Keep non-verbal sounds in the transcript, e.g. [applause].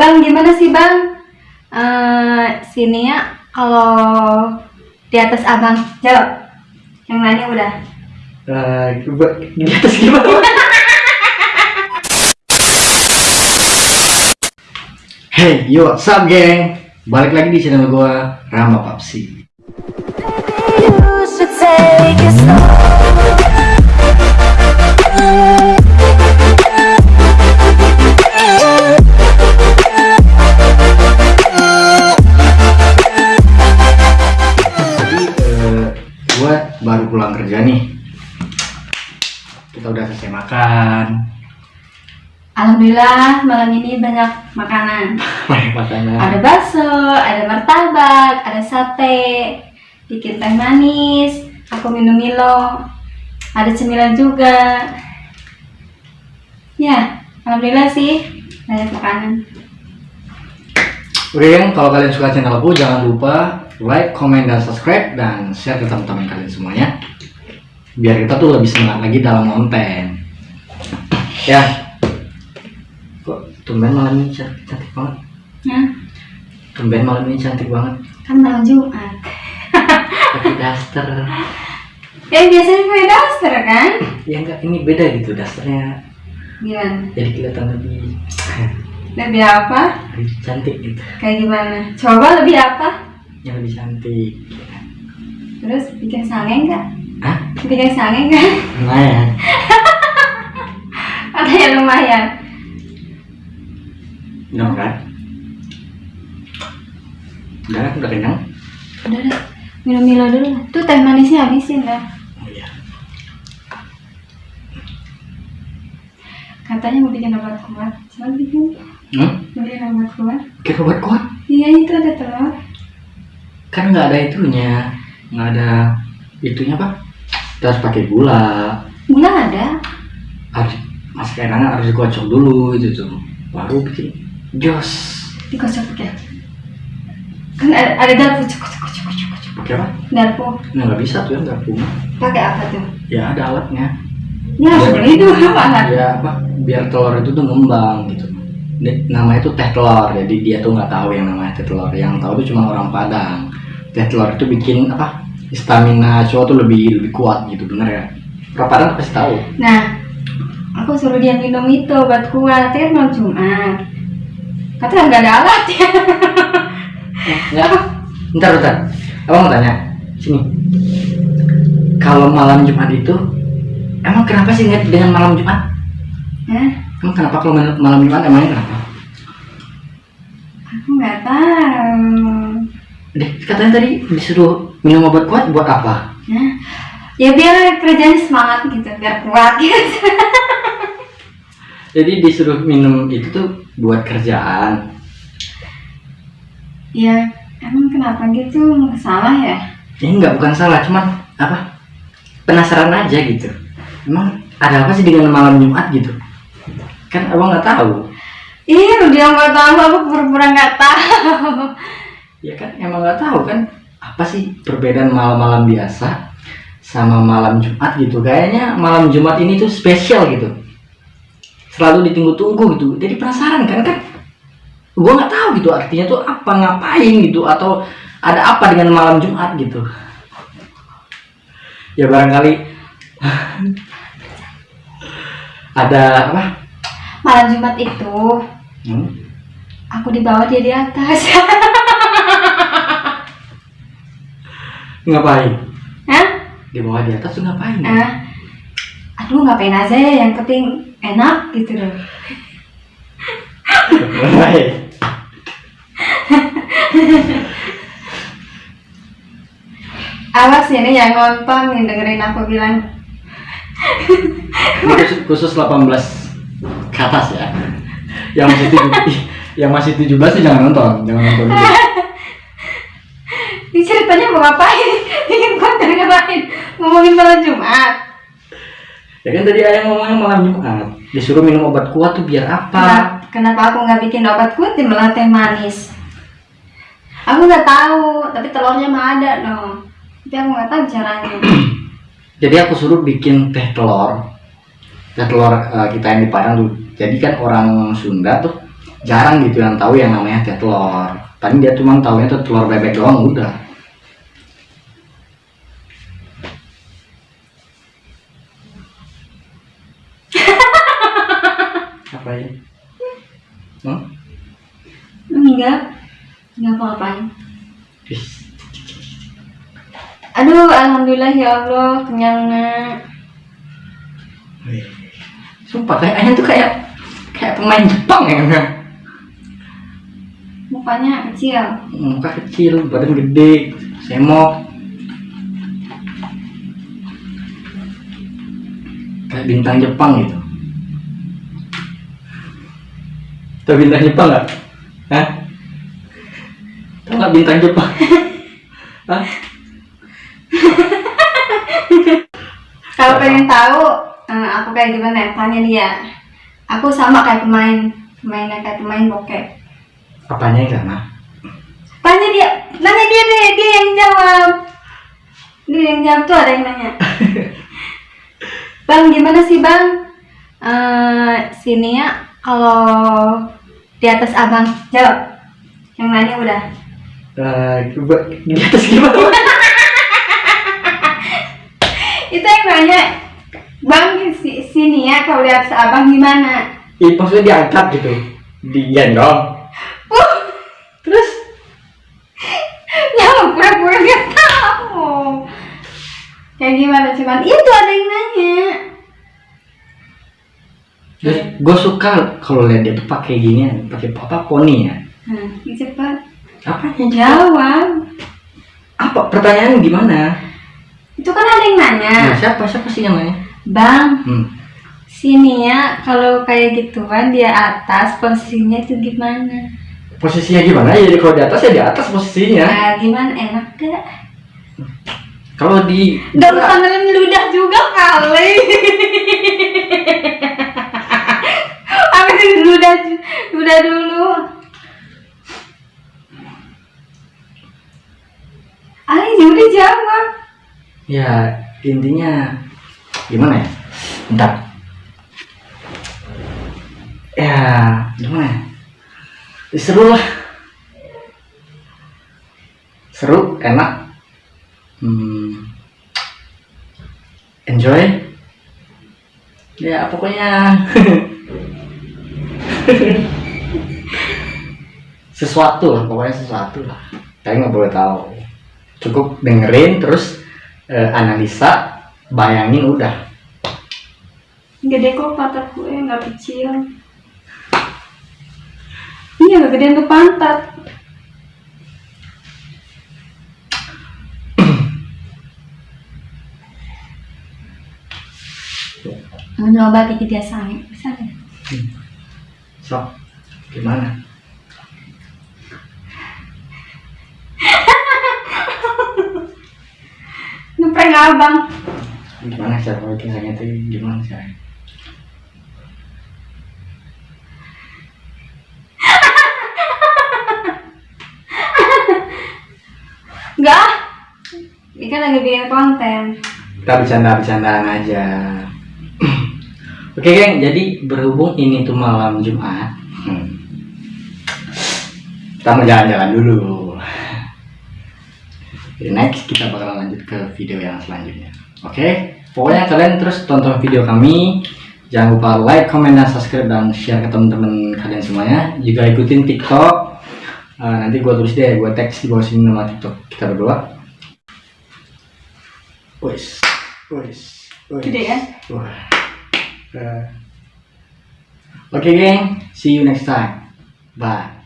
Bang, gimana sih bang? Eh sini ya, kalau di atas abang, jawab. Yang lainnya udah. Eh, coba di atas gimana? [laughs] Hey, yo, what's up, geng? Balik lagi di channel gua Rama Papsi. You should take it slow. Pulang kerja nih. Kita udah selesai makan. Alhamdulillah malam ini banyak makanan. [laughs] Banyak makanan. Ada bakso, ada martabak, ada sate, bikin teh manis, aku minum Milo, ada cemilan juga. Ya, alhamdulillah sih banyak makanan. Oke, kalau kalian suka channelku jangan lupa like, comment, dan subscribe dan share ke teman-teman kalian semuanya. Biar kita tuh lebih semangat lagi dalam konten. Ya. Kok tumben malam ini cantik, cantik banget. Nah, Tumben malam ini cantik banget. kan malam Jumat. Pakai daster. [laughs] Ya biasanya pakai daster kan? Ya enggak, ini beda gitu dasternya. Gimana? Jadi kelihatan lebih [laughs] Lebih apa? lebih cantik gitu. Kayak gimana? Coba lebih apa? Yang lebih cantik. Terus bikin sange nggak? Bikin sange nggak? Lumayan. [laughs] Ada yang lumayan. Udah kan? Udah kan? Udah kenyang? Udah deh, minum Milo dulu. lah. Tuh teh manisnya habisin dah. Oh iya. Katanya mau bikin obat kuat. Cuman bikin Hmm? mau bikin obat kuat. Kayak obat kuat? Iya itu ada telur. kan nggak ada itunya nggak ada itunya pak kita harus pakai gula Gula ada. harus mas kenangan harus dikocok dulu itu tuh baru bikin jos Dikocok pakai. Kan ada, ada garpu. Cuk, cuk, cuk, cuk. pakai apa Garpu. nah, nggak bisa tuh ya punya Pakai apa tuh? ya ada alatnya Ya beli dulu alat. ya apa biar telur itu tuh ngembang gitu namanya tuh teh telur jadi dia tuh nggak tahu yang namanya teh telur yang tahu tuh cuma orang Padang teh telur itu bikin apa stamina cowok tuh lebih lebih kuat gitu bener ya orang Padang pasti tahu Nah, aku suruh dia minum itu obat kuat. Kan malam Jumat. Katanya nggak ada alat ya. Enggak. Bentar, bentar. Abang mau tanya. Sini. Kalau malam Jumat itu, emang kenapa sih ingat dengan malam Jumat? Hah? Emang kenapa kalau mal- malam Jumat emangnya kenapa? Aku nggak tahu. Deh, katanya tadi disuruh minum obat kuat buat apa? Hah? Ya biar kerjanya semangat gitu, biar kuat gitu. [laughs] Jadi disuruh minum itu tuh buat kerjaan. Ya emang kenapa gitu? Salah ya? Ya enggak, bukan salah, cuman apa? Penasaran aja gitu. Emang ada apa sih dengan malam Jumat gitu? Kan abang nggak tahu. Iya, dia nggak tahu, aku pura-pura nggak tahu. Ya kan emang nggak tahu kan apa sih perbedaan malam-malam biasa sama malam Jumat gitu. Kayaknya malam Jumat ini tuh spesial gitu. Selalu ditunggu-tunggu gitu. Jadi penasaran kan kan? Gua nggak tahu gitu artinya tuh apa ngapain gitu atau ada apa dengan malam Jumat gitu. Ya barangkali [laughs] ada apa? Malam Jumat itu Hmm? aku di bawah dia di atas. [laughs] Ngapain? Hah? Di bawah di atas tuh ngapain? Ah, aduh ngapain aja ya, yang penting enak gitu loh. Awas ini yang nonton yang dengerin aku bilang khusus, khusus 18 ke atas ya. Yang masih 7, [laughs] yang masih 17 sih jangan nonton, jangan nonton dulu. Ini ceritanya mau ngapain? Bikin konten ngapain? Ngomongin malam Jumat. Ya kan tadi ayah ngomongnya malam Jumat, disuruh minum obat kuat tuh biar apa? Kenapa, kenapa aku nggak bikin obat kuat di malah teh manis? Aku nggak tahu, tapi telurnya mah ada dong. Tapi aku nggak tahu caranya. [clears throat] Jadi aku suruh bikin teh telur. Teh telur eh, kita yang di Padang tuh. Jadi kan orang Sunda tuh jarang gitu yang tahu yang namanya teh telur tadi dia cuma tahunya tuh telur bebek doang udah apa ya hmm? Enggak. Enggak apa-apain. Aduh, alhamdulillah ya Allah, kenyang sumpah kayaknya tuh kayak kayak pemain Jepang ya kan? Mukanya kecil. muka kecil badan gede semok kayak bintang Jepang gitu Tahu bintang Jepang nggak? Hah? Tahu nggak bintang Jepang? [laughs] Hah? Kalau pengen tahu eh, aku kayak gimana, tanya dia. Aku sama kayak pemain, pemainnya kayak pemain bokep. Apanya yang sama? Tanya dia, nanya dia deh, dia yang jawab. Dia yang jawab tuh ada yang nanya. [laughs] bang, gimana sih bang? Eh sini ya, kalau di atas abang jawab. Yang nanya udah. Coba di atas gimana? [laughs] Itu yang nanya, bang si, sini ya, kalau di atas abang gimana? Ih, maksudnya diangkat gitu, digendong. Uh, Terus ya pura-pura nggak tahu. Kayak gimana cuman itu ada yang nanya. Terus gue suka kalau lihat dia tuh pakai gini, pakai apa poni ya? Nah, cepat Apa yang jawab. Apa pertanyaan gimana? Itu kan ada yang nanya, Nah, siapa siapa sih yang nanya? bang Hmm. sini ya kalau kayak gituan dia atas posisinya itu gimana? Posisinya gimana? Ya kalau di atas ya di atas posisinya. Nah, gimana enak gak? Kalau di Gak usah nelen ludah juga kali. [laughs] Apa sih ludah ludah dulu? Ayo udah jawab. ya intinya gimana ya? Bentar. Ya gimana? Ya, seru lah. Seru, enak. Hmm. Enjoy. Ya pokoknya [laughs] sesuatu lah pokoknya sesuatu lah kalian nggak boleh tahu cukup dengerin terus eh, analisa bayangin udah Gede kok pantat gue nggak kecil. Iya nggak gedean tuh pantat. Dia sange, bisa nggak? so gimana [laughs] Ngeprank abang. gimana cara sange itu gimana sih Enggak. Ini kan lagi bikin konten. kita bercanda bercandaan aja oke geng. Jadi berhubung ini tuh malam Jumat hmm, kita mau jalan-jalan dulu. Jadi next kita bakal lanjut ke video yang selanjutnya. Oke? Pokoknya kalian terus tonton video kami. Jangan lupa like comment dan subscribe dan share ke teman-teman kalian semuanya. Juga ikutin tiktok. Eh, nanti gua tulis deh gua teks di bawah sini nama tiktok kita berdua. Wes, wes, wes. Gede kan? Wah. Oke, geng. See you next time. Bye.